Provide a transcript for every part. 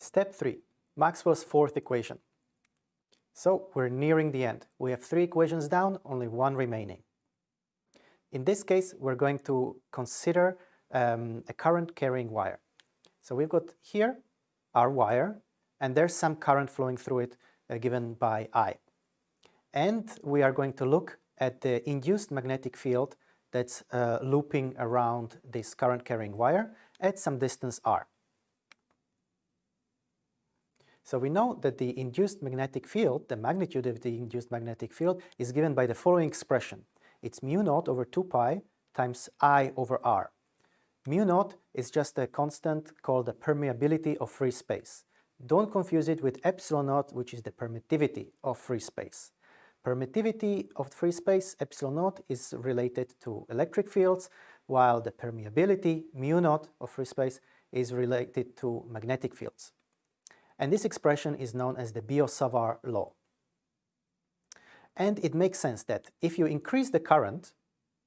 Step 3. Maxwell's fourth equation. So we're nearing the end. We have three equations down, only one remaining. In this case, we're going to consider um, a current carrying wire. So we've got here our wire, and there's some current flowing through it uh, given by I. And we are going to look at the induced magnetic field that's uh, looping around this current carrying wire at some distance r. So we know that the induced magnetic field, the magnitude of the induced magnetic field, is given by the following expression. It's mu naught over 2 pi times I over r. Mu naught is just a constant called the permeability of free space. Don't confuse it with epsilon naught, which is the permittivity of free space. Permittivity of free space, epsilon naught, is related to electric fields, while the permeability, mu naught, of free space is related to magnetic fields. And this expression is known as the Biot-Savart law. And it makes sense that if you increase the current,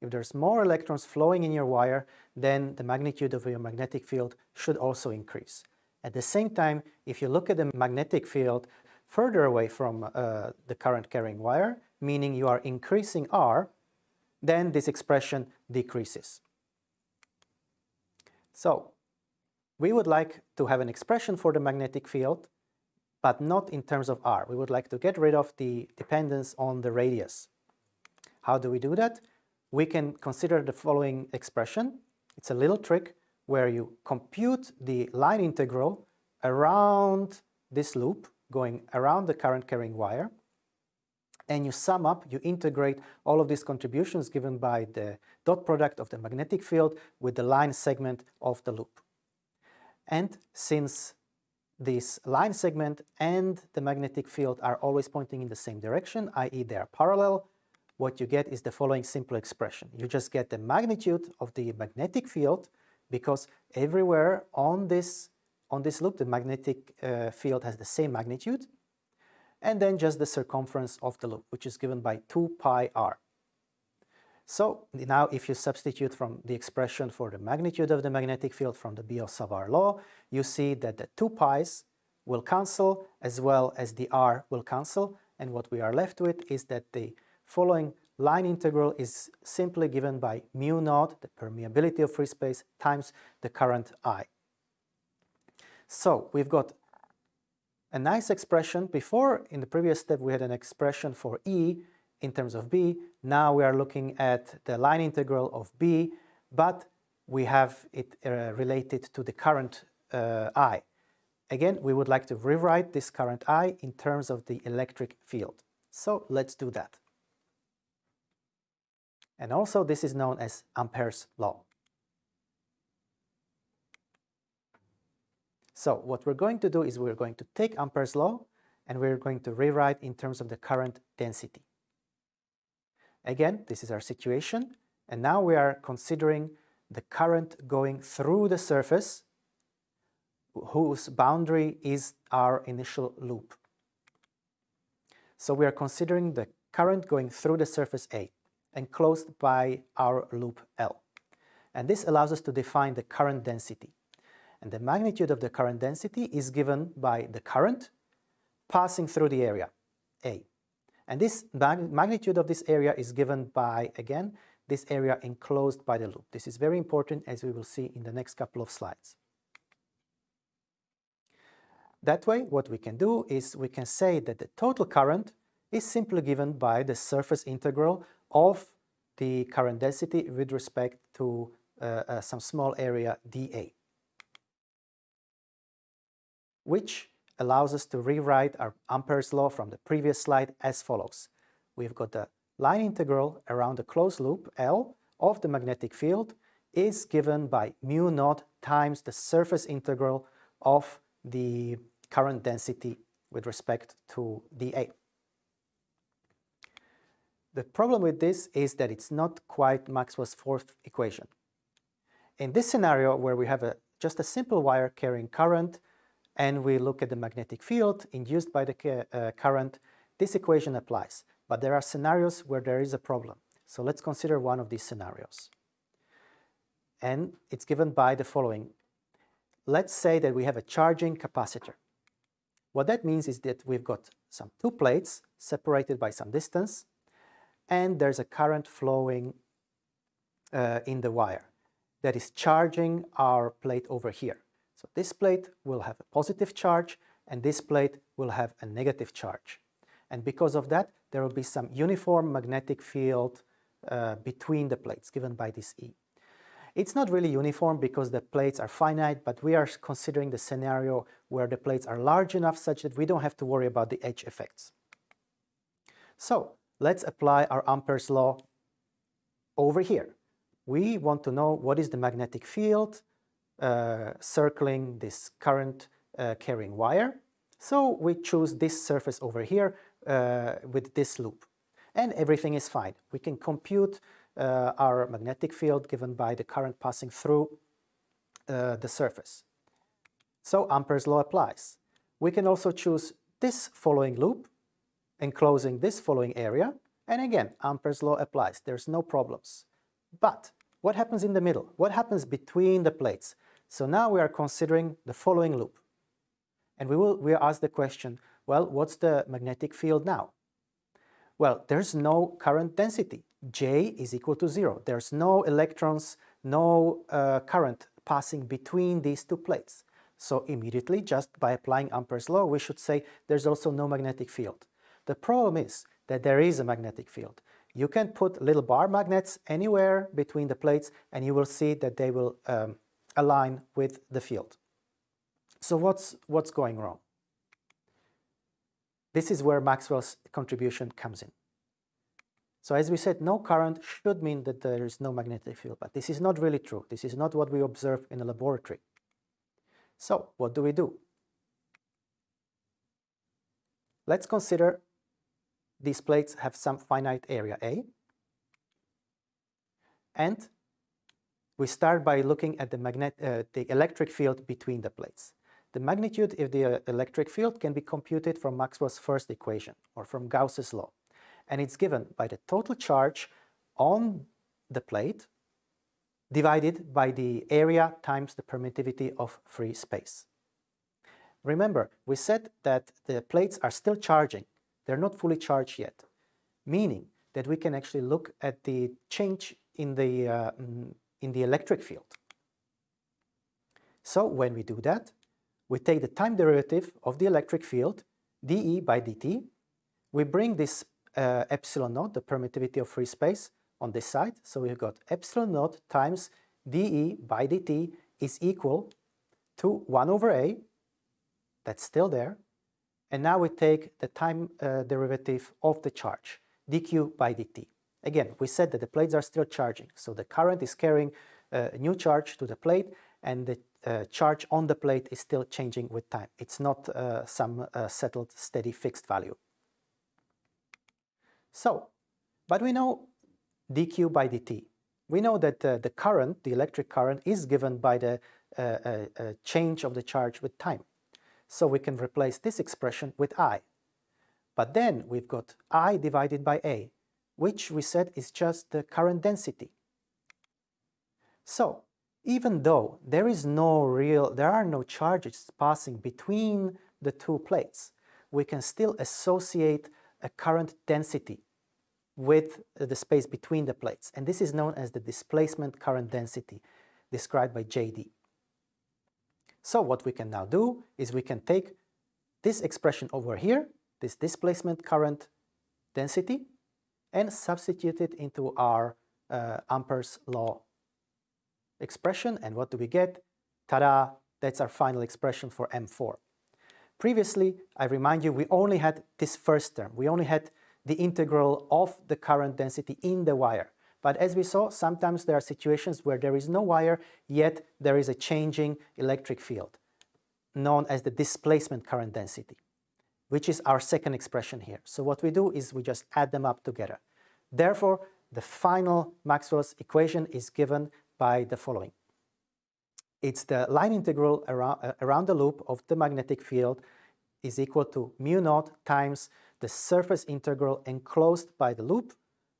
if there's more electrons flowing in your wire, then the magnitude of your magnetic field should also increase. At the same time, if you look at the magnetic field further away from uh, the current carrying wire, meaning you are increasing R, then this expression decreases. So we would like to have an expression for the magnetic field, but not in terms of r. We would like to get rid of the dependence on the radius. How do we do that? We can consider the following expression. It's a little trick where you compute the line integral around this loop, going around the current carrying wire, and you sum up, you integrate all of these contributions given by the dot product of the magnetic field with the line segment of the loop. And since this line segment and the magnetic field are always pointing in the same direction, i.e. they are parallel, what you get is the following simple expression. You just get the magnitude of the magnetic field because everywhere on this, on this loop the magnetic uh, field has the same magnitude and then just the circumference of the loop, which is given by 2 pi r. So now if you substitute from the expression for the magnitude of the magnetic field from the Biot-Savart law, you see that the 2 pi's will cancel as well as the r will cancel and what we are left with is that the following line integral is simply given by mu naught, the permeability of free space, times the current I. So we've got a nice expression. Before, in the previous step, we had an expression for E in terms of B. Now we are looking at the line integral of B, but we have it uh, related to the current uh, I. Again, we would like to rewrite this current I in terms of the electric field. So let's do that. And also this is known as Ampere's law. So what we're going to do is we're going to take Ampere's law and we're going to rewrite in terms of the current density. Again, this is our situation and now we are considering the current going through the surface whose boundary is our initial loop. So we are considering the current going through the surface A enclosed by our loop L. And this allows us to define the current density. And the magnitude of the current density is given by the current passing through the area, A. And this mag magnitude of this area is given by, again, this area enclosed by the loop. This is very important as we will see in the next couple of slides. That way, what we can do is we can say that the total current is simply given by the surface integral of the current density with respect to uh, uh, some small area dA, which allows us to rewrite our Ampere's law from the previous slide as follows. We've got the line integral around the closed loop L of the magnetic field is given by mu naught times the surface integral of the current density with respect to dA. The problem with this is that it's not quite Maxwell's fourth equation. In this scenario where we have a, just a simple wire carrying current and we look at the magnetic field induced by the uh, current, this equation applies. But there are scenarios where there is a problem. So let's consider one of these scenarios. And it's given by the following. Let's say that we have a charging capacitor. What that means is that we've got some two plates separated by some distance, and there's a current flowing uh, in the wire that is charging our plate over here. So this plate will have a positive charge, and this plate will have a negative charge. And because of that, there will be some uniform magnetic field uh, between the plates given by this E. It's not really uniform because the plates are finite, but we are considering the scenario where the plates are large enough such that we don't have to worry about the edge effects. So let's apply our Ampere's law over here. We want to know what is the magnetic field circling this current uh, carrying wire. So we choose this surface over here uh, with this loop and everything is fine. We can compute uh, our magnetic field given by the current passing through uh, the surface. So Ampere's law applies. We can also choose this following loop, enclosing this following area, and again, Ampere's law applies. There's no problems. But what happens in the middle? What happens between the plates? So now we are considering the following loop. And we will we ask the question, well, what's the magnetic field now? Well, there's no current density. J is equal to zero. There's no electrons, no uh, current passing between these two plates. So immediately, just by applying Ampere's law, we should say there's also no magnetic field. The problem is that there is a magnetic field. You can put little bar magnets anywhere between the plates and you will see that they will um, align with the field. So what's, what's going wrong? This is where Maxwell's contribution comes in. So as we said, no current should mean that there is no magnetic field, but this is not really true. This is not what we observe in a laboratory. So what do we do? Let's consider these plates have some finite area A. And we start by looking at the, magnet, uh, the electric field between the plates. The magnitude of the uh, electric field can be computed from Maxwell's first equation, or from Gauss's law. And it's given by the total charge on the plate divided by the area times the permittivity of free space. Remember, we said that the plates are still charging. They're not fully charged yet, meaning that we can actually look at the change in the, uh, mm, in the electric field. So when we do that, we take the time derivative of the electric field, dE by dt, we bring this uh, epsilon naught, the permittivity of free space, on this side. So we've got epsilon naught times dE by dt is equal to 1 over a, that's still there, and now we take the time uh, derivative of the charge, dq by dt. Again, we said that the plates are still charging, so the current is carrying uh, a new charge to the plate, and the uh, charge on the plate is still changing with time. It's not uh, some uh, settled, steady, fixed value. So, but we know dq by dt. We know that uh, the current, the electric current, is given by the uh, change of the charge with time. So we can replace this expression with I. But then we've got I divided by A, which we said is just the current density. So even though there is no real, there are no charges passing between the two plates, we can still associate a current density with the space between the plates. And this is known as the displacement current density, described by JD. So what we can now do is we can take this expression over here, this displacement current density, and substitute it into our uh, Ampere's law expression. And what do we get? Ta-da! That's our final expression for M4. Previously, I remind you, we only had this first term. We only had the integral of the current density in the wire. But as we saw, sometimes there are situations where there is no wire, yet there is a changing electric field, known as the displacement current density, which is our second expression here. So what we do is we just add them up together. Therefore, the final Maxwell's equation is given by the following. It's the line integral around, uh, around the loop of the magnetic field is equal to mu naught times the surface integral enclosed by the loop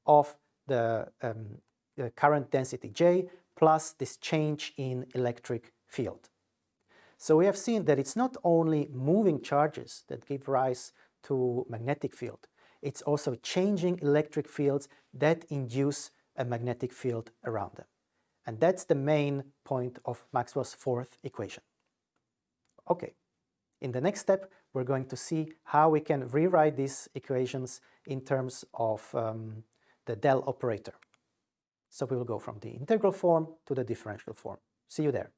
of the, um, the current density J plus this change in electric field. So we have seen that it's not only moving charges that give rise to magnetic field, it's also changing electric fields that induce a magnetic field around them. And that's the main point of Maxwell's fourth equation. Okay, in the next step, we're going to see how we can rewrite these equations in terms of um, the del operator. So we will go from the integral form to the differential form. See you there.